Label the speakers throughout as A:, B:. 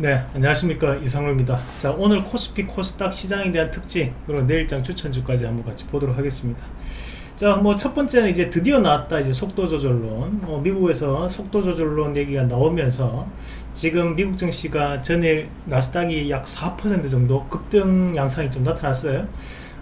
A: 네 안녕하십니까. 이상로입니다. 자 오늘 코스피 코스닥 시장에 대한 특징 그리고 내일장 추천주까지 한번 같이 보도록 하겠습니다. 자 뭐 첫 번째는 이제 드디어 나왔다 이제 속도 조절론. 어, 미국에서 속도 조절론 얘기가 나오면서 지금 미국 증시가 전일 나스닥이 약 4% 정도 급등 양상이 좀 나타났어요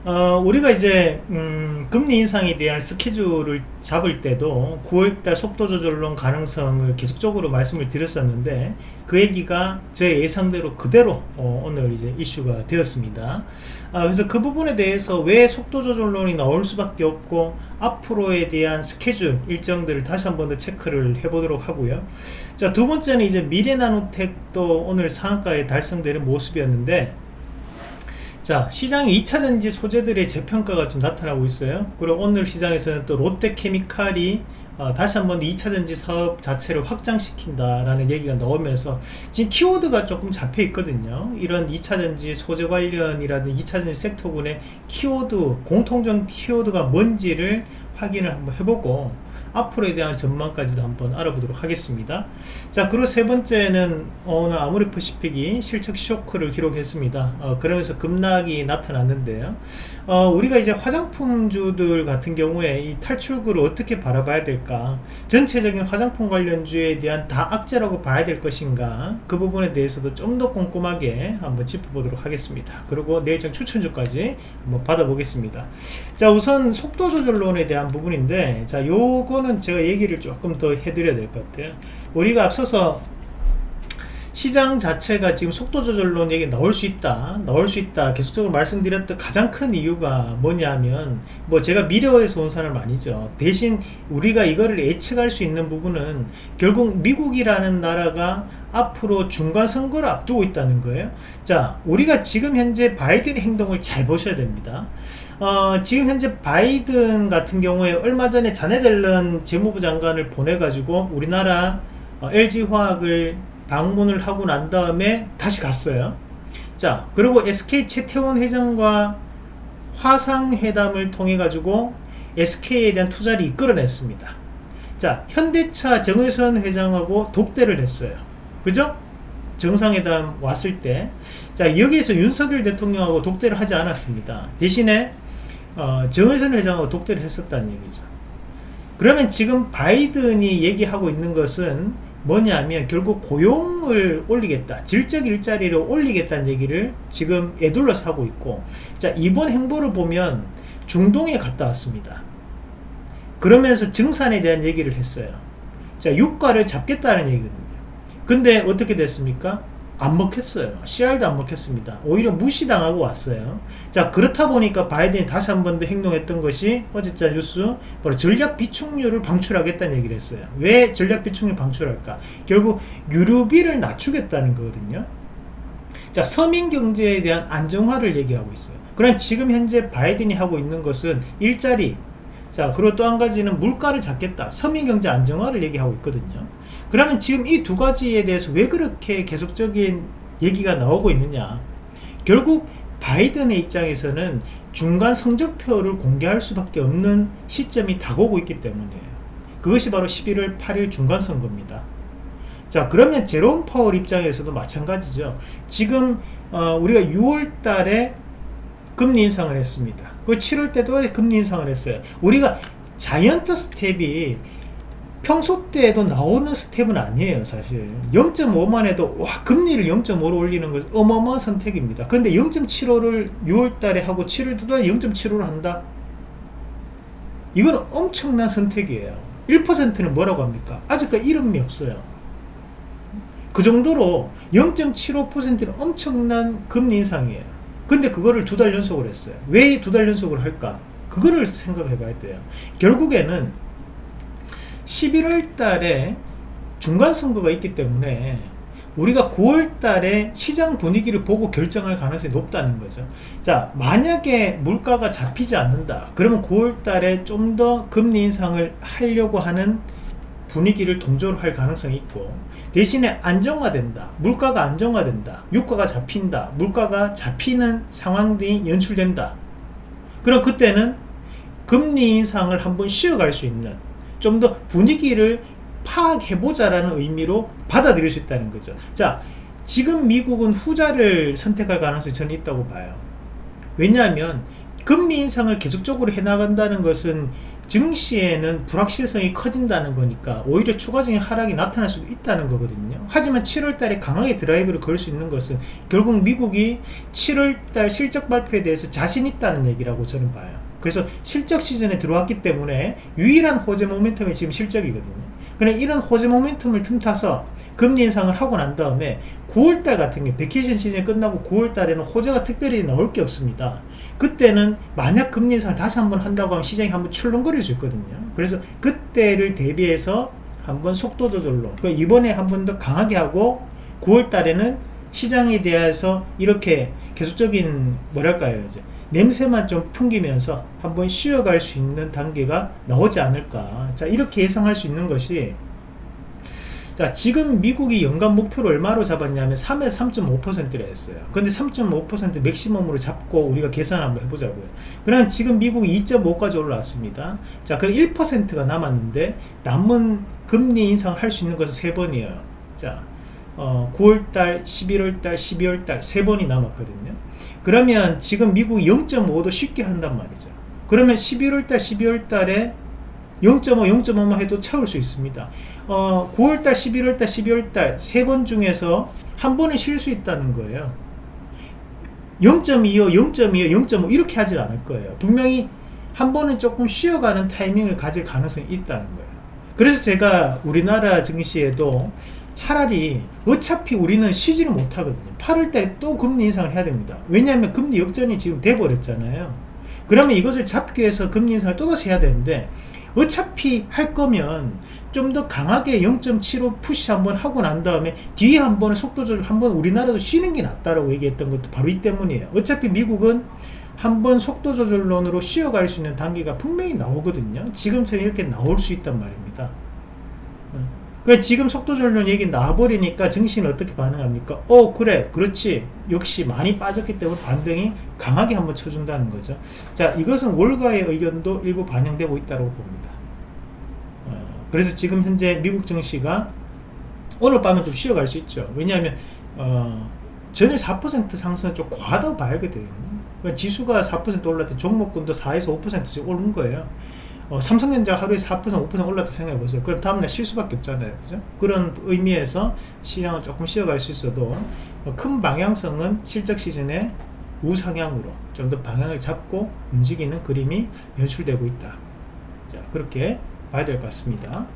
A: 어, 우리가 이제 음, 금리 인상에 대한 스케줄을 잡을 때도 9월달 속도 조절론 가능성을 계속적으로 말씀을 드렸었는데 그 얘기가 제 예상대로 그대로 어, 오늘 이제 이슈가 되었습니다. 아, 그래서 그 부분에 대해서 왜 속도 조절론이 나올 수밖에 없고 앞으로에 대한 스케줄 일정들을 다시 한 번 더 체크를 해보도록 하고요. 자두 번째는 이제 미래나노텍도 오늘 상한가에 달성되는 모습이었는데 자 시장의 2차전지 소재들의 재평가가 좀 나타나고 있어요. 그리고 오늘 시장에서는 또 롯데케미칼이 어, 다시 한번 2차전지 사업 자체를 확장시킨다라는 얘기가 나오면서 지금 키워드가 조금 잡혀 있거든요. 이런 2차전지 소재 관련이라든 2차전지 섹터군의 키워드 공통적 키워드가 뭔지를 확인을 한번 해보고 앞으로에 대한 전망까지도 한번 알아보도록 하겠습니다. 자 그리고 세 번째는 오늘 아모리퍼시픽이 실적 쇼크를 기록했습니다. 어, 그러면서 급락이 나타났는데요 어, 우리가 이제 화장품주들 같은 경우에 이 탈출구를 어떻게 바라봐야 될까? 전체적인 화장품 관련주에 대한 다 악재라고 봐야 될 것인가? 그 부분에 대해서도 좀 더 꼼꼼하게 한번 짚어보도록 하겠습니다. 그리고 내일장 추천주까지 한번 받아보겠습니다. 자 우선 속도 조절론에 대한 부분인데 자 요거는 제가 얘기를 조금 더 해드려야 될 것 같아요. 우리가 앞서서 시장 자체가 지금 속도 조절론 얘기 나올 수 있다 나올 수 있다 계속적으로 말씀드렸던 가장 큰 이유가 뭐냐면 뭐 제가 미래에서 온 사람 아니죠. 대신 우리가 이거를 예측할 수 있는 부분은 결국 미국이라는 나라가 앞으로 중간 선거를 앞두고 있다는 거예요. 자 우리가 지금 현재 바이든 행동을 잘 보셔야 됩니다. 어, 지금 현재 바이든 같은 경우에 얼마 전에 자네델런 재무부 장관을 보내가지고 우리나라 어, LG화학을 방문을 하고 난 다음에 다시 갔어요. 자, 그리고 SK 최태원 회장과 화상회담을 통해 가지고 SK에 대한 투자를 이끌어냈습니다. 자, 현대차 정의선 회장하고 독대를 했어요. 그죠? 정상회담 왔을 때. 자, 여기에서 윤석열 대통령하고 독대를 하지 않았습니다. 대신에 어, 정의선 회장하고 독대를 했었다는 얘기죠. 그러면 지금 바이든이 얘기하고 있는 것은 뭐냐면 결국 고용을 올리겠다 질적 일자리를 올리겠다는 얘기를 지금 애둘러서 하고 있고 자 이번 행보를 보면 중동에 갔다 왔습니다. 그러면서 증산에 대한 얘기를 했어요. 자 유가를 잡겠다는 얘기거든요. 근데 어떻게 됐습니까 안 먹혔어요. CR도 안 먹혔습니다. 오히려 무시당하고 왔어요. 자 그렇다 보니까 바이든이 다시 한 번 더 행동했던 것이 어제자 뉴스 바로 전략 비축률을 방출하겠다는 얘기를 했어요. 왜 전략 비축률 방출할까? 결국 유류비를 낮추겠다는 거거든요. 자 서민 경제에 대한 안정화를 얘기하고 있어요. 그럼 지금 현재 바이든이 하고 있는 것은 일자리 자 그리고 또 한 가지는 물가를 잡겠다 서민경제 안정화를 얘기하고 있거든요 그러면 지금 이 두 가지에 대해서 왜 그렇게 계속적인 얘기가 나오고 있느냐? 결국 바이든의 입장에서는 중간 성적표를 공개할 수밖에 없는 시점이 다가오고 있기 때문이에요 그것이 바로 11월 8일 중간선거입니다. 자 그러면 제롬 파월 입장에서도 마찬가지죠. 지금 어, 우리가 6월 달에 금리 인상을 했습니다. 그 7월 때도 금리 인상을 했어요. 우리가 자이언트 스텝이 평소 때에도 나오는 스텝은 아니에요 사실. 0.5만 해도 와 금리를 0.5로 올리는 것은 어마어마한 선택입니다. 근데 0.75를 6월달에 하고 7월달에 0.75를 한다? 이건 엄청난 선택이에요. 1%는 뭐라고 합니까? 아직까지 이름이 없어요. 그 정도로 0.75%는 엄청난 금리 인상이에요. 근데 그거를 두 달 연속을 했어요. 왜 두 달 연속을 할까? 그거를 생각해 봐야 돼요. 결국에는 11월 달에 중간 선거가 있기 때문에 우리가 9월 달에 시장 분위기를 보고 결정할 가능성이 높다는 거죠. 자 만약에 물가가 잡히지 않는다. 그러면 9월 달에 좀 더 금리 인상을 하려고 하는 분위기를 동조를 할 가능성이 있고 대신에 안정화된다. 물가가 안정화된다. 유가가 잡힌다. 물가가 잡히는 상황들이 연출된다. 그럼 그때는 금리 인상을 한번 쉬어갈 수 있는 좀 더 분위기를 파악해보자라는 의미로 받아들일 수 있다는 거죠. 자, 지금 미국은 후자를 선택할 가능성이 저는 있다고 봐요. 왜냐하면 금리 인상을 계속적으로 해나간다는 것은 증시에는 불확실성이 커진다는 거니까 오히려 추가적인 하락이 나타날 수도 있다는 거거든요. 하지만 7월 달에 강하게 드라이브를 걸 수 있는 것은 결국 미국이 7월 달 실적 발표에 대해서 자신 있다는 얘기라고 저는 봐요. 그래서 실적 시즌에 들어왔기 때문에 유일한 호재 모멘텀이 지금 실적이거든요. 그냥 이런 호재 모멘텀을 틈타서 금리 인상을 하고 난 다음에 9월달 같은 게 vacation 시즌이 끝나고 9월달에는 호재가 특별히 나올 게 없습니다. 그때는 만약 금리 인상을 다시 한번 한다고 하면 시장이 한번 출렁거릴 수 있거든요. 그래서 그때를 대비해서 한번 속도 조절로 그러니까 이번에 한 번 더 강하게 하고 9월달에는 시장에 대해서 이렇게 계속적인 뭐랄까요 이제 냄새만 좀 풍기면서 한번 쉬어갈 수 있는 단계가 나오지 않을까. 자 이렇게 예상할 수 있는 것이 자 지금 미국이 연간 목표를 얼마로 잡았냐면 3에서 3.5%를 했어요. 근데 3.5% 맥시멈으로 잡고 우리가 계산 한번 해보자고요. 그럼 지금 미국이 2.5까지 올라왔습니다. 자 그럼 1%가 남았는데 남은 금리 인상을 할 수 있는 것은 3번이에요. 자 어, 9월달 11월달 12월달 3번이 남았거든요 그러면 지금 미국이 0.5도 쉽게 한단 말이죠. 그러면 11월달 12월달에 0.5, 0.5만 해도 채울 수 있습니다. 어, 9월달 11월달 12월달 세 번 중에서 한 번은 쉴 수 있다는 거예요. 0.25 0.25 0.5 이렇게 하질 않을 거예요. 분명히 한 번은 조금 쉬어가는 타이밍을 가질 가능성이 있다는 거예요. 그래서 제가 우리나라 증시에도 차라리 어차피 우리는 쉬지를 못하거든요. 8월달에 또 금리 인상을 해야 됩니다. 왜냐하면 금리 역전이 지금 돼버렸잖아요. 그러면 이것을 잡기 위해서 금리 인상을 또다시 해야 되는데 어차피 할 거면 좀 더 강하게 0.75 푸시 한번 하고 난 다음에 뒤에 한 번은 속도 조절 한번 우리나라도 쉬는 게 낫다라고 얘기했던 것도 바로 이 때문이에요. 어차피 미국은 한번 속도 조절론으로 쉬어갈 수 있는 단계가 분명히 나오거든요. 지금처럼 이렇게 나올 수 있단 말입니다 그 지금 속도전론 얘기 나와버리니까 증시는 어떻게 반응합니까? 어 그래. 그렇지. 역시 많이 빠졌기 때문에 반등이 강하게 한번 쳐준다는 거죠. 자 이것은 월가의 의견도 일부 반영되고 있다고 봅니다. 어, 그래서 지금 현재 미국 증시가 오늘 밤은 좀 쉬어갈 수 있죠. 왜냐하면 어, 전일 4% 상승은 좀 과하다고 봐야거든요. 그러니까 지수가 4% 올랐던 종목군도 4에서 5%씩 오른 거예요 어, 삼성전자 하루에 4% 5% 올랐다 생각해 보세요. 그럼 다음날 쉴 수밖에 없잖아요. 그죠? 그런 의미에서 시장은 조금 쉬어갈 수 있어도 어, 큰 방향성은 실적 시즌에 우상향으로 좀 더 방향을 잡고 움직이는 그림이 연출되고 있다. 자, 그렇게 봐야 될 것 같습니다.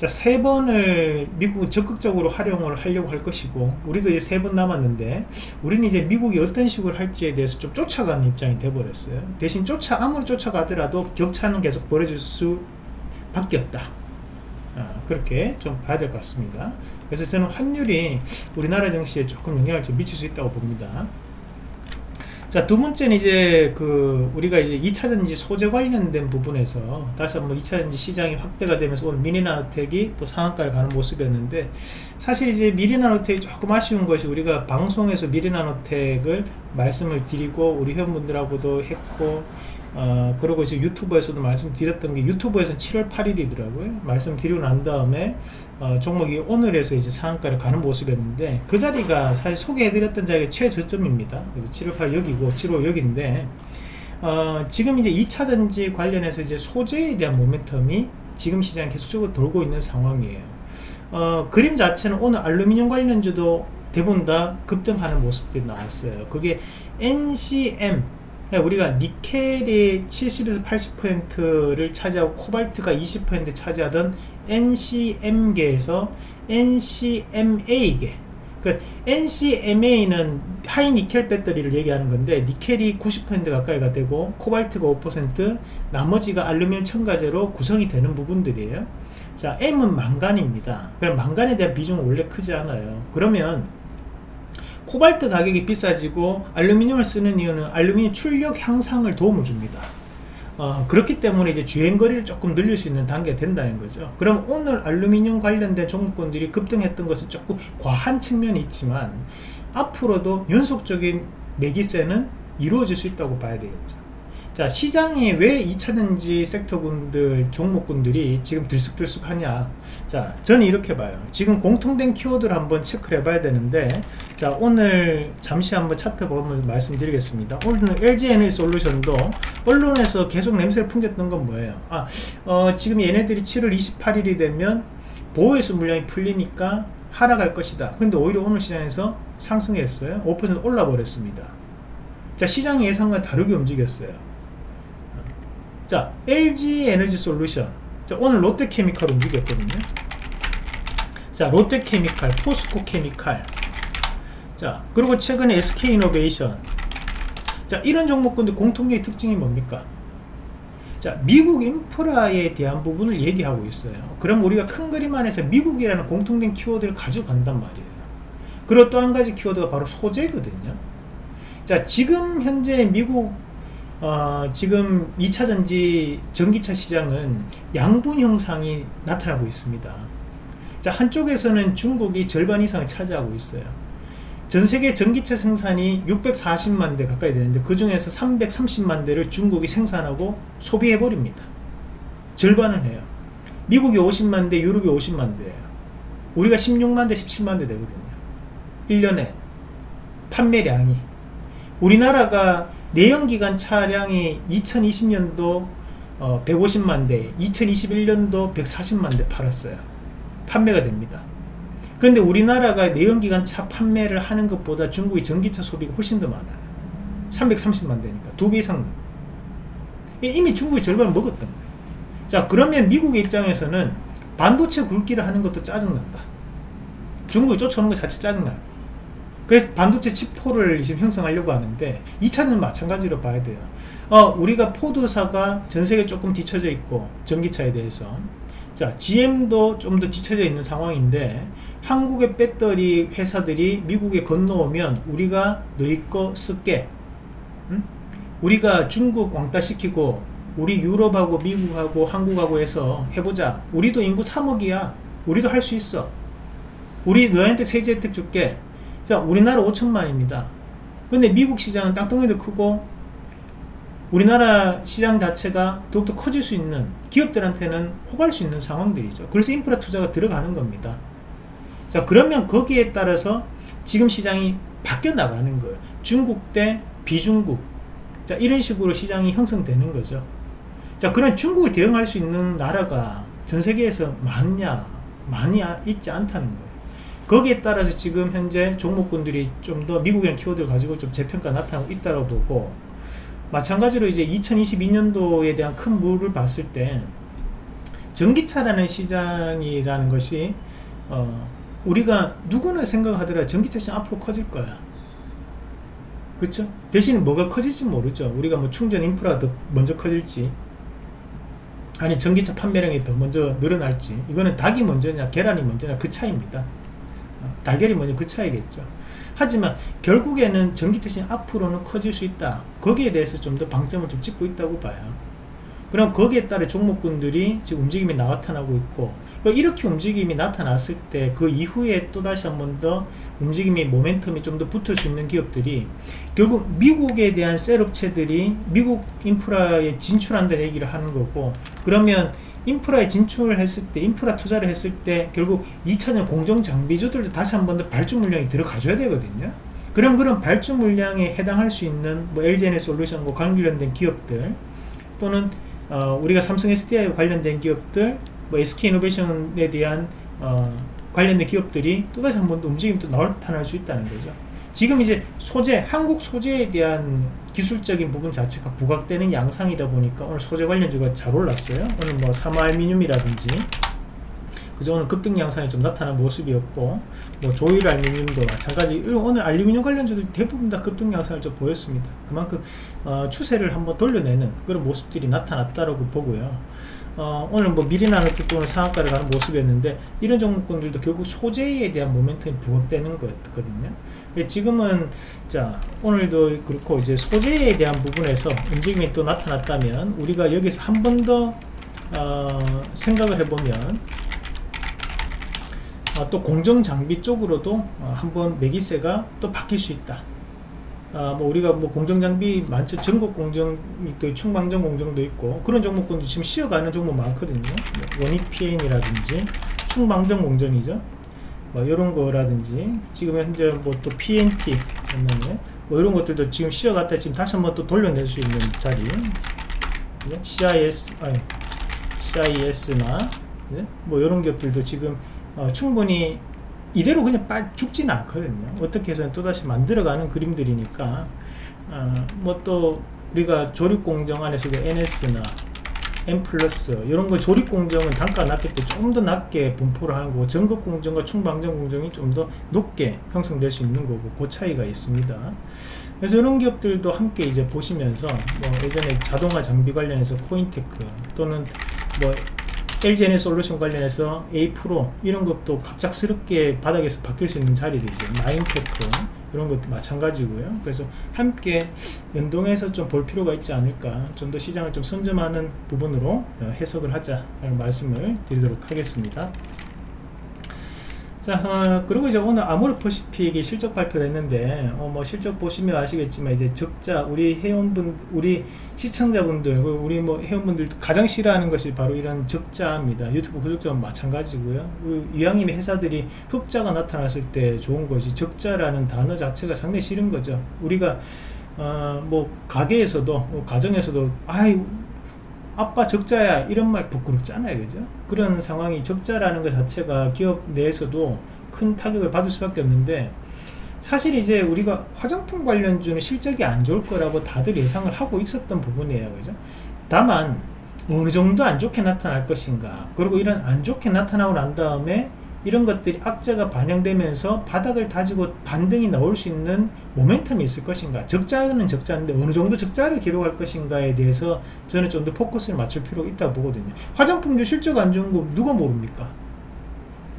A: 자, 세 번을 미국은 적극적으로 활용을 하려고 할 것이고, 우리도 이제 세 번 남았는데, 우리는 이제 미국이 어떤 식으로 할지에 대해서 좀 쫓아가는 입장이 돼버렸어요. 대신 쫓아, 아무리 쫓아가더라도 격차는 계속 벌어질 수 밖에 없다. 아, 그렇게 좀 봐야 될 것 같습니다. 그래서 저는 환율이 우리나라 증시에 조금 영향을 좀 미칠 수 있다고 봅니다. 자, 두 번째는 이제 그 우리가 이제 2차전지 소재 관련된 부분에서 다시 한번 2차전지 시장이 확대가 되면서 오늘 미니나노텍이 또 상한가를 가는 모습이었는데 사실 이제 미리나노텍이 조금 아쉬운 것이 우리가 방송에서 미리나노텍을 말씀을 드리고 우리 회원분들하고도 했고 어, 그리고 이제 유튜브에서도 말씀드렸던 게 유튜브에서 7월 8일이더라고요. 말씀드리고 난 다음에 어, 종목이 오늘에서 이제 상한가를 가는 모습이었는데 그 자리가 사실 소개해드렸던 자리가 최저점입니다. 그래서 7월 8일 여기고 7월 여기인데 어, 지금 이제 2차 전지 관련해서 이제 소재에 대한 모멘텀이 지금 시장에 계속적으로 돌고 있는 상황이에요. 어, 그림 자체는 오늘 알루미늄 관련주도 대부분 다 급등하는 모습들이 나왔어요. 그게 NCM 그러니까 우리가 니켈이 70에서 80%를 차지하고 코발트가 20% 차지하던 NCM계에서 NCMA계. 그 NCMA는 하이 니켈 배터리를 얘기하는 건데 니켈이 90% 가까이가 되고 코발트가 5% 나머지가 알루미늄 첨가제로 구성이 되는 부분들이에요. 자 M은 망간입니다. 그럼 망간에 대한 비중은 원래 크지 않아요. 그러면 코발트 가격이 비싸지고 알루미늄을 쓰는 이유는 알루미늄 출력 향상을 도움을 줍니다 어, 그렇기 때문에 이제 주행거리를 조금 늘릴 수 있는 단계가 된다는 거죠. 그럼 오늘 알루미늄 관련된 종목군들이 급등했던 것은 조금 과한 측면이 있지만 앞으로도 연속적인 매기세는 이루어질 수 있다고 봐야 되겠죠 자 시장에 왜 2차전지 섹터군들 종목군들이 지금 들쑥들쑥하냐? 자 저는 이렇게 봐요. 지금 공통된 키워드를 한번 체크를 해봐야 되는데 자 오늘 잠시 한번 차트 보면 말씀드리겠습니다. 오늘 LG에너지 솔루션도 언론에서 계속 냄새를 풍겼던 건 뭐예요? 아 어, 지금 얘네들이 7월 28일이 되면 보호해수 물량이 풀리니까 하락할 것이다. 근데 오히려 오늘 시장에서 상승했어요. 5% 올라 버렸습니다. 자 시장 예상과 다르게 움직였어요 자 LG 에너지 솔루션 자, 오늘 롯데케미칼 움직였거든요. 자 롯데케미칼 포스코 케미칼. 자 그리고 최근에 SK이노베이션 자 이런 종목군들 공통적인 특징이 뭡니까? 자 미국 인프라에 대한 부분을 얘기하고 있어요. 그럼 우리가 큰 그림 안에서 미국이라는 공통된 키워드를 가져간단 말이에요. 그리고 또 한 가지 키워드가 바로 소재거든요. 자 지금 현재 미국 어, 지금 2차전지 전기차 시장은 양분 형상이 나타나고 있습니다. 자, 한쪽에서는 중국이 절반 이상을 차지하고 있어요. 전 세계 전기차 생산이 640만 대 가까이 되는데 그 중에서 330만 대를 중국이 생산하고 소비해 버립니다. 절반을 해요. 미국이 50만 대, 유럽이 50만 대예요. 우리가 16만 대, 17만 대 되거든요. 1년에 판매량이 우리나라가 내연기관 차량이 2020년도 어, 150만 대, 2021년도 140만 대 팔았어요. 판매가 됩니다. 그런데 우리나라가 내연기관 차 판매를 하는 것보다 중국의 전기차 소비가 훨씬 더 많아요. 330만 대니까 두 배 이상. 이미 중국이 절반을 먹었던 거예요. 자, 그러면 미국의 입장에서는 반도체 굵기를 하는 것도 짜증난다. 중국이 쫓아오는 것 자체 짜증나요. 그래서 반도체 칩포를 지금 형성하려고 하는데 2차는 마찬가지로 봐야 돼요. 어, 우리가 포드사가 전세계 조금 뒤쳐져 있고 전기차에 대해서. 자 GM도 좀 더 뒤쳐져 있는 상황인데 한국의 배터리 회사들이 미국에 건너오면 우리가 너희 거 쓸게. 응? 우리가 중국 왕따시키고 우리 유럽하고 미국하고 한국하고 해서 해보자. 우리도 인구 3억이야. 우리도 할 수 있어. 우리 너한테 세제 혜택 줄게 자 우리나라 5천만입니다. 근데 미국 시장은 땅덩이도 크고 우리나라 시장 자체가 더욱더 커질 수 있는 기업들한테는 호갈 수 있는 상황들이죠. 그래서 인프라 투자가 들어가는 겁니다. 자 그러면 거기에 따라서 지금 시장이 바뀌어 나가는 거예요. 중국 대 비중국. 자 이런 식으로 시장이 형성되는 거죠. 자 그런 중국을 대응할 수 있는 나라가 전 세계에서 많냐 많이 있지 않다는 거예요 거기에 따라서 지금 현재 종목군들이 좀 더 미국이라는 키워드를 가지고 좀 재평가 나타나고 있다고 보고 마찬가지로 이제 2022년도에 대한 큰 물을 봤을 때 전기차라는 시장이라는 것이 어 우리가 누구나 생각하더라 전기차 시장 앞으로 커질 거야. 그렇죠? 대신 뭐가 커질지 모르죠. 우리가 뭐 충전 인프라가 더 먼저 커질지 아니 전기차 판매량이 더 먼저 늘어날지 이거는 닭이 먼저냐 계란이 먼저냐 그 차이입니다 달걀이 뭐냐 그 차이겠죠. 하지만 결국에는 전기차신 앞으로는 커질 수 있다. 거기에 대해서 좀 더 방점을 좀 찍고 있다고 봐요. 그럼 거기에 따라 종목군들이 지금 움직임이 나타나고 있고 이렇게 움직임이 나타났을 때 그 이후에 또 다시 한 번 더 움직임이 모멘텀이 좀 더 붙을 수 있는 기업들이 결국 미국에 대한 셀업체들이 미국 인프라에 진출한다는 얘기를 하는 거고 그러면 인프라에 진출을 했을 때 인프라 투자를 했을 때 결국 2차전 공정 장비주들도 다시 한 번 더 발주 물량이 들어가 줘야 되거든요. 그럼 그런 발주 물량에 해당할 수 있는 뭐 LGN의 솔루션과 관련된 기업들 또는 어, 우리가 삼성 SDI 관련된 기업들 뭐 SK이노베이션에 대한 어, 관련된 기업들이 또다시 한 번 더 움직임이 또 나타날 수 있다는 거죠 지금 이제 소재 한국 소재에 대한 기술적인 부분 자체가 부각되는 양상이다 보니까 오늘 소재 관련주가 잘 올랐어요. 오늘 뭐 사마알미늄이라든지. 그죠 오늘 급등 양상이 좀 나타난 모습이었고 뭐 조일 알루미늄도 마찬가지. 오늘 알루미늄 관련주들 대부분 다 급등 양상을 좀 보였습니다. 그만큼 어, 추세를 한번 돌려내는 그런 모습들이 나타났다고 보고요 어, 오늘 뭐 미리나는 특공을 상한가를 가는 모습이었는데 이런 종목군들도 결국 소재에 대한 모멘텀이 부각되는 거였거든요. 예, 지금은 자 오늘도 그렇고 이제 소재에 대한 부분에서 움직임이 또 나타났다면 우리가 여기서 한 번더 어, 생각을 해보면 어, 또 공정장비 쪽으로도 어, 한번 매기세가 또 바뀔 수 있다 아, 뭐 우리가 뭐 공정 장비 많죠. 전국 공정도 있고 충방정 공정도 있고 그런 종목군도 지금 쉬어가는 종목 많거든요. 뭐 원익 PN이라든지 충방정 공정이죠. 뭐 이런 거라든지 지금 현재 뭐 또 PNT 뭐 이런 것들도 지금 쉬어갔다 지금 다시 한번 또 돌려낼 수 있는 자리 네? CIS 아니 CIS나 네? 뭐 이런 기업들도 지금 어, 충분히 이대로 그냥 빠 죽지는 않거든요. 어떻게 해서는 또다시 만들어가는 그림들이니까. 어, 뭐또 우리가 조립공정 안에서도 NS나 M 플러스 이런 거 조립공정은 단가 낮기 때문에 좀 더 낮게 분포를 하는 거고 전극공정과 충방정 공정이 좀 더 높게 형성될 수 있는 거고 그 차이가 있습니다. 그래서 이런 기업들도 함께 이제 보시면서 뭐 예전에 자동화 장비 관련해서 코인테크 또는 뭐 LGNA 솔루션 관련해서 A 프로 이런 것도 갑작스럽게 바닥에서 바뀔 수 있는 자리들이죠. 마인테크 이런 것도 마찬가지고요. 그래서 함께 연동해서 좀 볼 필요가 있지 않을까. 좀 더 시장을 좀 선점하는 부분으로 어, 해석을 하자라는 말씀을 드리도록 하겠습니다. 자, 어, 그리고 이제 오늘 아모르퍼시픽이 실적 발표를 했는데, 어, 뭐 실적 보시면 아시겠지만, 이제 적자, 우리 회원분, 우리 시청자분들, 우리 뭐 회원분들 가장 싫어하는 것이 바로 이런 적자입니다. 유튜브 구독자와 마찬가지고요. 그 이왕이면 회사들이 흑자가 나타났을 때 좋은 것이 적자라는 단어 자체가 상당히 싫은 거죠. 우리가, 어, 뭐, 가게에서도, 뭐 가정에서도, 아이, 아빠 적자야 이런 말 부끄럽잖아요 그죠? 그런 상황이 적자라는 것 자체가 기업 내에서도 큰 타격을 받을 수밖에 없는데 사실 이제 우리가 화장품 관련주는 실적이 안 좋을 거라고 다들 예상을 하고 있었던 부분이에요 그죠? 다만 어느 정도 안 좋게 나타날 것인가 그리고 이런 안 좋게 나타나고 난 다음에 이런 것들이 악재가 반영되면서 바닥을 다지고 반등이 나올 수 있는 모멘텀이 있을 것인가? 적자는 적자인데 어느 정도 적자를 기록할 것인가에 대해서 저는 좀 더 포커스를 맞출 필요가 있다고 보거든요. 화장품도 실적 안 좋은 거 누가 모릅니까?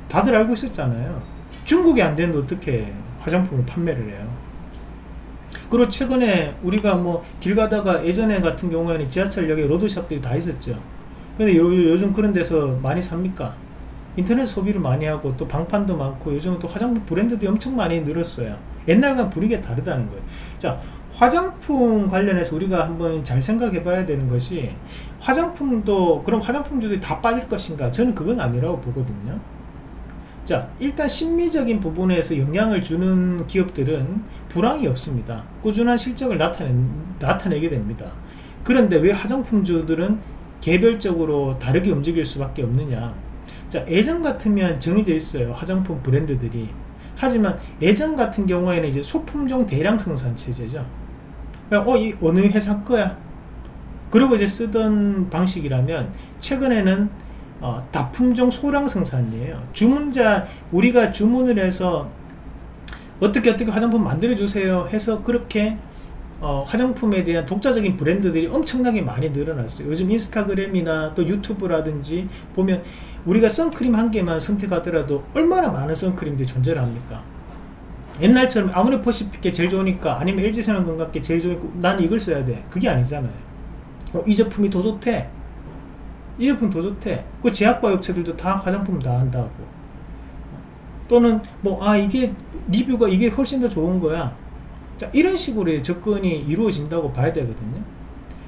A: 다들 알고 있었잖아요. 중국이 안 되는데 어떻게 화장품을 판매를 해요? 그리고 최근에 우리가 뭐 길 가다가 예전에 같은 경우에는 지하철역에 로드샵들이 다 있었죠. 근데 요, 요즘 그런 데서 많이 삽니까? 인터넷 소비를 많이 하고 또 방판도 많고 요즘은 또 화장품 브랜드도 엄청 많이 늘었어요 옛날과 분위기가 다르다는 거예요. 자 화장품 관련해서 우리가 한번 잘 생각해 봐야 되는 것이 화장품도 그럼 화장품주들이 다 빠질 것인가? 저는 그건 아니라고 보거든요. 자 일단 심리적인 부분에서 영향을 주는 기업들은 불황이 없습니다. 꾸준한 실적을 나타내, 나타내게 됩니다. 그런데 왜 화장품주들은 개별적으로 다르게 움직일 수밖에 없느냐? 자 예전 같으면 정해져 있어요. 화장품 브랜드들이 하지만 예전 같은 경우에는 이제 소품종 대량 생산 체제죠. 어, 이 어느 회사 거야? 그리고 이제 쓰던 방식이라면 최근에는 어, 다품종 소량 생산이에요. 주문자 우리가 주문을 해서 어떻게 어떻게 화장품 만들어 주세요 해서 그렇게 어, 화장품에 대한 독자적인 브랜드들이 엄청나게 많이 늘어났어요. 요즘 인스타그램이나 또 유튜브라든지 보면 우리가 선크림 한 개만 선택하더라도 얼마나 많은 선크림들이 존재를 합니까? 옛날처럼 아무리 퍼시픽게 제일 좋으니까 아니면 LG생활 건강게 제일 좋으니까 난 이걸 써야 돼. 그게 아니잖아요. 어, 이 제품이 더 좋대. 이 제품 더 좋대. 그 제약바 업체들도 다 화장품 다 한다고. 또는 뭐 아 이게 리뷰가 이게 훨씬 더 좋은 거야. 자 이런 식으로 접근이 이루어진다고 봐야 되거든요.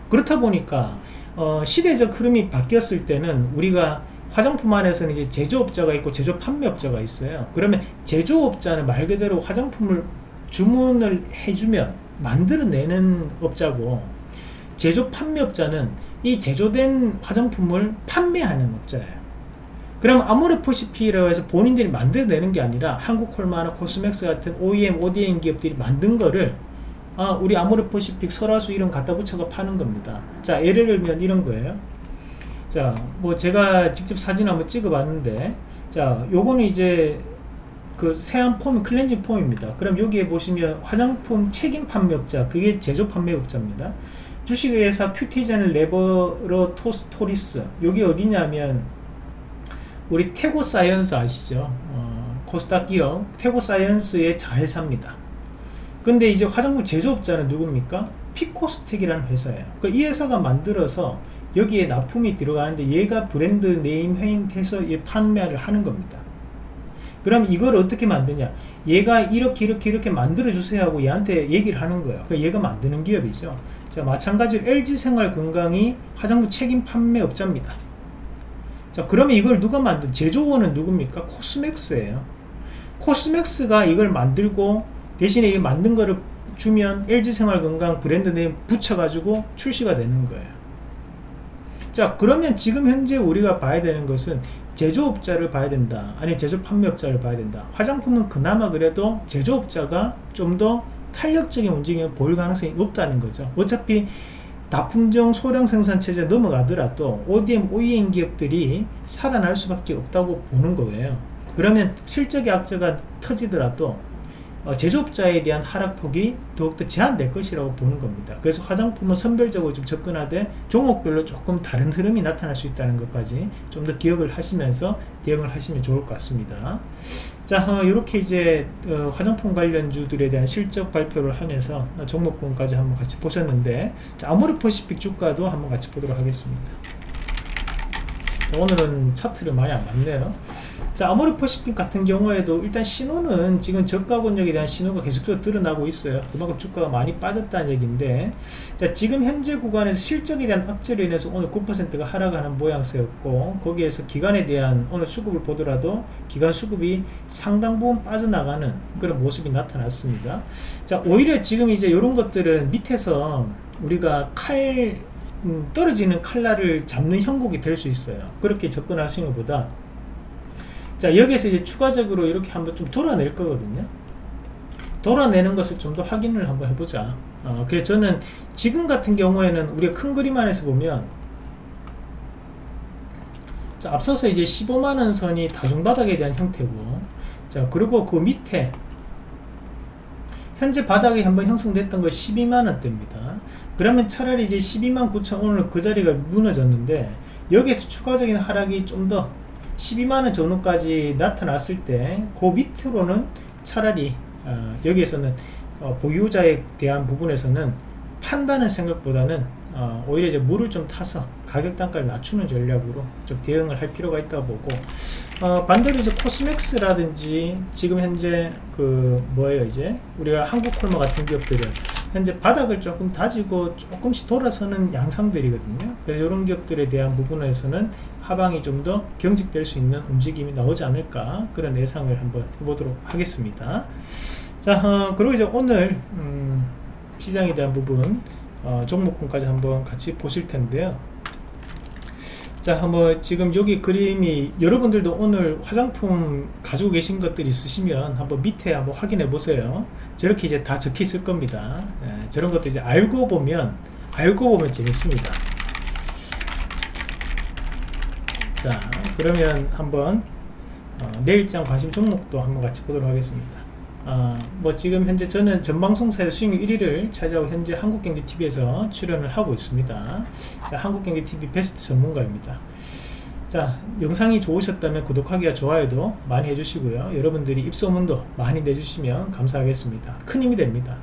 A: 그렇다 보니까 어, 시대적 흐름이 바뀌었을 때는 우리가 화장품 안에서는 이제 제조업자가 있고 제조 판매업자가 있어요. 그러면 제조업자는 말 그대로 화장품을 주문을 해주면 만들어내는 업자고 제조 판매업자는 이 제조된 화장품을 판매하는 업자예요. 그럼 아모레퍼시피라고 해서 본인들이 만들어내는 게 아니라 한국콜마나 코스맥스 같은 OEM, ODM 기업들이 만든 거를 아, 우리 아모레퍼시픽 설화수 이런 갖다 붙여가 파는 겁니다. 자, 예를 들면 이런 거예요. 자, 뭐 제가 직접 사진 한번 찍어 봤는데 자, 요거는 이제 그 세안 폼 클렌징 폼입니다. 그럼 여기에 보시면 화장품 책임 판매업자, 그게 제조 판매업자입니다. 주식회사 큐티젠 Laboratories 여기 어디냐면 우리 테고 사이언스 아시죠? 어, 코스닥 기업 테고 사이언스의 자회사입니다. 근데 이제 화장품 제조업자는 누굽니까? 피코스텍이라는 회사예요. 그이 그러니까 회사가 만들어서 여기에 납품이 들어가는데 얘가 브랜드 네임 회인해서 판매를 하는 겁니다. 그럼 이걸 어떻게 만드냐? 얘가 이렇게 이렇게 이렇게 만들어 주세요 하고 얘한테 얘기를 하는 거예요. 그 얘가 만드는 기업이죠. 자 마찬가지로 LG생활건강이 화장품 책임 판매업자입니다. 자 그러면 이걸 누가 만든 제조원은 누굽니까? 코스맥스예요. 코스맥스가 이걸 만들고 대신에 이 만든 거를 주면 LG생활건강 브랜드 네임 붙여가지고 출시가 되는 거예요 자 그러면 지금 현재 우리가 봐야 되는 것은 제조업자를 봐야 된다. 아니 제조 판매업자를 봐야 된다. 화장품은 그나마 그래도 제조업자가 좀 더 탄력적인 움직임을 보일 가능성이 높다는 거죠. 어차피 다품종 소량 생산 체제 넘어가더라도 ODM, OEM 기업들이 살아날 수밖에 없다고 보는 거예요. 그러면 실적의 악재가 터지더라도 어, 제조업자에 대한 하락폭이 더욱더 제한될 것이라고 보는 겁니다. 그래서 화장품은 선별적으로 좀 접근하되 종목별로 조금 다른 흐름이 나타날 수 있다는 것까지 좀 더 기억을 하시면서 대응을 하시면 좋을 것 같습니다. 자, 어, 이렇게 이제 어, 화장품 관련주들에 대한 실적 발표를 하면서 종목군까지 한번 같이 보셨는데 자, 아모르퍼시픽 주가도 한번 같이 보도록 하겠습니다. 자, 오늘은 차트를 많이 안 봤네요. 자 아모르퍼시픽 같은 경우에도 일단 신호는 지금 저가 권역에 대한 신호가 계속적으로 드러나고 있어요. 그만큼 주가가 많이 빠졌다는 얘기인데 자 지금 현재 구간에서 실적에 대한 악재로 인해서 오늘 9%가 하락하는 모양새였고 거기에서 기간에 대한 오늘 수급을 보더라도 기간 수급이 상당 부분 빠져나가는 그런 모습이 나타났습니다. 자 오히려 지금 이제 이런 것들은 밑에서 우리가 칼 음, 떨어지는 칼날을 잡는 형국이 될 수 있어요. 그렇게 접근하시는 것보다. 자 여기에서 이제 추가적으로 이렇게 한번 좀 돌아낼 거거든요. 돌아내는 것을 좀 더 확인을 한번 해보자. 어, 그래서 저는 지금 같은 경우에는 우리가 큰 그림 안에서 보면 자 앞서서 이제 15만원 선이 다중바닥에 대한 형태고 자 그리고 그 밑에 현재 바닥이 한번 형성됐던 거 12만원대입니다 그러면 차라리 이제 12만 9천 오늘 그 자리가 무너졌는데 여기에서 추가적인 하락이 좀 더 12만원 전후까지 나타났을 때 그 밑으로는 차라리 어, 여기에서는 어, 보유자에 대한 부분에서는 판다는 생각보다는 어, 오히려 이제 물을 좀 타서 가격 단가를 낮추는 전략으로 좀 대응을 할 필요가 있다고 보고 어, 반대로 이제 코스맥스라든지 지금 현재 그 뭐예요 이제? 우리가 한국콜마 같은 기업들은 현재 바닥을 조금 다지고 조금씩 돌아서는 양상들이거든요. 그래서 이런 기업들에 대한 부분에서는 하방이 좀 더 경직될 수 있는 움직임이 나오지 않을까 그런 예상을 한번 해보도록 하겠습니다. 자 어, 그리고 이제 오늘 음, 시장에 대한 부분 어, 종목군까지 한번 같이 보실 텐데요 자, 뭐 지금 여기 그림이 여러분들도 오늘 화장품 가지고 계신 것들 있으시면 한번 밑에 한번 확인해 보세요. 저렇게 이제 다 적혀 있을 겁니다. 예, 저런 것도 이제 알고 보면 알고 보면 재밌습니다. 자, 그러면 한번 어, 내일장 관심 종목도 한번 같이 보도록 하겠습니다. 어, 뭐 지금 현재 저는 전방송사의 수익률 1위를 차지하고 현재 한국경제TV에서 출연을 하고 있습니다. 자 한국경제TV 베스트 전문가입니다. 자 영상이 좋으셨다면 구독하기와 좋아요도 많이 해주시고요. 여러분들이 입소문도 많이 내주시면 감사하겠습니다. 큰 힘이 됩니다.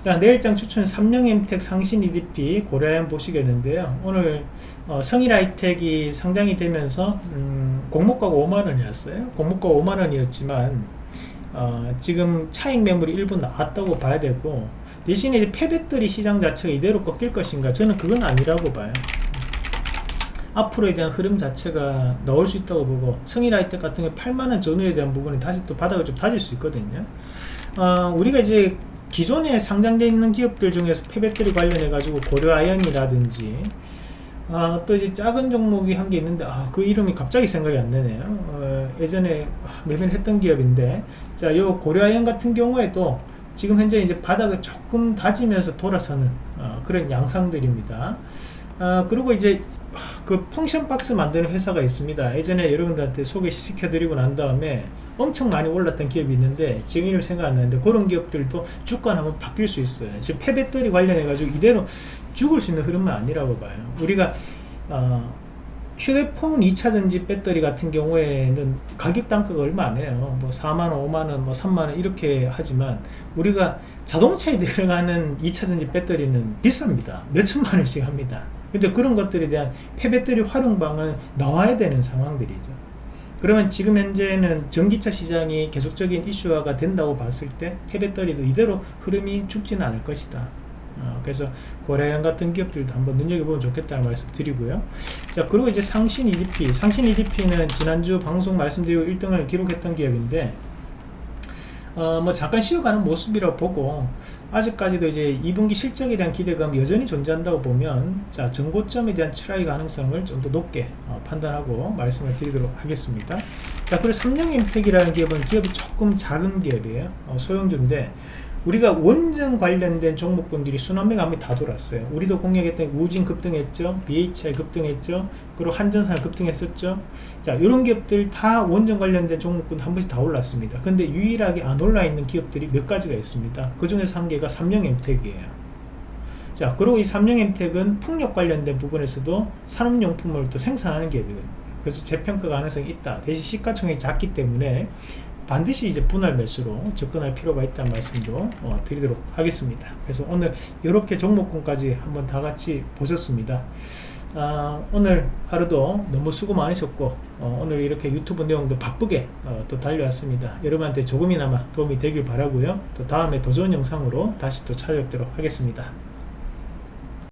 A: 자 내일장 추천 삼령엠텍 상신 EDP 고려한 보시겠는데요. 오늘 어, 성일하이텍이 상장이 되면서 음, 공모가가 5만원이었어요. 공모가 5만원이었지만 어, 지금 차익 매물이 일부 나왔다고 봐야 되고 대신에 폐배터리 시장 자체가 이대로 꺾일 것인가? 저는 그건 아니라고 봐요. 앞으로에 대한 흐름 자체가 나올 수 있다고 보고 성일아이텍 같은 경우 8만원 전후에 대한 부분이 다시 또 바닥을 좀 다질 수 있거든요. 어, 우리가 이제 기존에 상장되어 있는 기업들 중에서 폐배터리 관련해 가지고 고려아연이라든지 아, 또 이제 작은 종목이 한 게 있는데 아, 그 이름이 갑자기 생각이 안 나네요. 어, 예전에 매매를 했던 기업인데 자요 고려아연 같은 경우에도 지금 현재 이제 바닥을 조금 다지면서 돌아서는 어, 그런 양상들입니다. 아, 그리고 이제 그 펑션 박스 만드는 회사가 있습니다. 예전에 여러분들한테 소개시켜 드리고 난 다음에 엄청 많이 올랐던 기업이 있는데 지금 이름 생각 안 나는데 그런 기업들도 주가는 한번 바뀔 수 있어요. 지금 폐배터리 관련해 가지고 이대로 죽을 수 있는 흐름은 아니라고 봐요. 우리가 어, 휴대폰 2차전지 배터리 같은 경우에는 가격 단가가 얼마 안 해요. 뭐 4만원 5만원 뭐 3만원 이렇게 하지만 우리가 자동차에 들어가는 2차전지 배터리는 비쌉니다. 몇천만원씩 합니다. 근데 그런 것들에 대한 폐배터리 활용방은 나와야 되는 상황들이죠. 그러면 지금 현재는 전기차 시장이 계속적인 이슈화가 된다고 봤을 때 폐배터리도 이대로 흐름이 죽지는 않을 것이다. 어, 그래서 고려아연 같은 기업들도 한번 눈여겨보면 좋겠다는 말씀 드리고요. 자, 그리고 이제 상신 EDP. 상신 EDP는 지난주 방송 말씀드리고 1등을 기록했던 기업인데, 어, 뭐 잠깐 쉬어가는 모습이라고 보고 아직까지도 이제 2분기 실적에 대한 기대감 여전히 존재한다고 보면 자 전고점에 대한 try 가능성을 좀 더 높게 어, 판단하고 말씀을 드리도록 하겠습니다 자 그리고 삼령임텍이라는 기업은 기업이 조금 작은 기업이에요 어, 소형주인데 우리가 원전 관련된 종목군들이 순환매가 한번 다 돌았어요. 우리도 공략했던 우진 급등했죠. BHI 급등했죠. 그리고 한전산 급등했었죠. 자 이런 기업들 다 원전 관련된 종목군 한 번씩 다 올랐습니다. 근데 유일하게 안 올라 있는 기업들이 몇 가지가 있습니다. 그 중에서 한 개가 삼령엠텍이에요. 자 그리고 이 삼령엠텍은 풍력 관련된 부분에서도 산업용품을 또 생산하는 기업이거든요. 그래서 재평가 가능성이 있다. 대신 시가총액이 작기 때문에 반드시 이제 분할 매수로 접근할 필요가 있다는 말씀도 어, 드리도록 하겠습니다. 그래서 오늘 이렇게 종목군까지 한번 다 같이 보셨습니다. 아, 오늘 하루도 너무 수고 많으셨고 어, 오늘 이렇게 유튜브 내용도 바쁘게 어, 또 달려왔습니다. 여러분한테 조금이나마 도움이 되길 바라고요. 또 다음에 더 좋은 영상으로 다시 또 찾아뵙도록 하겠습니다.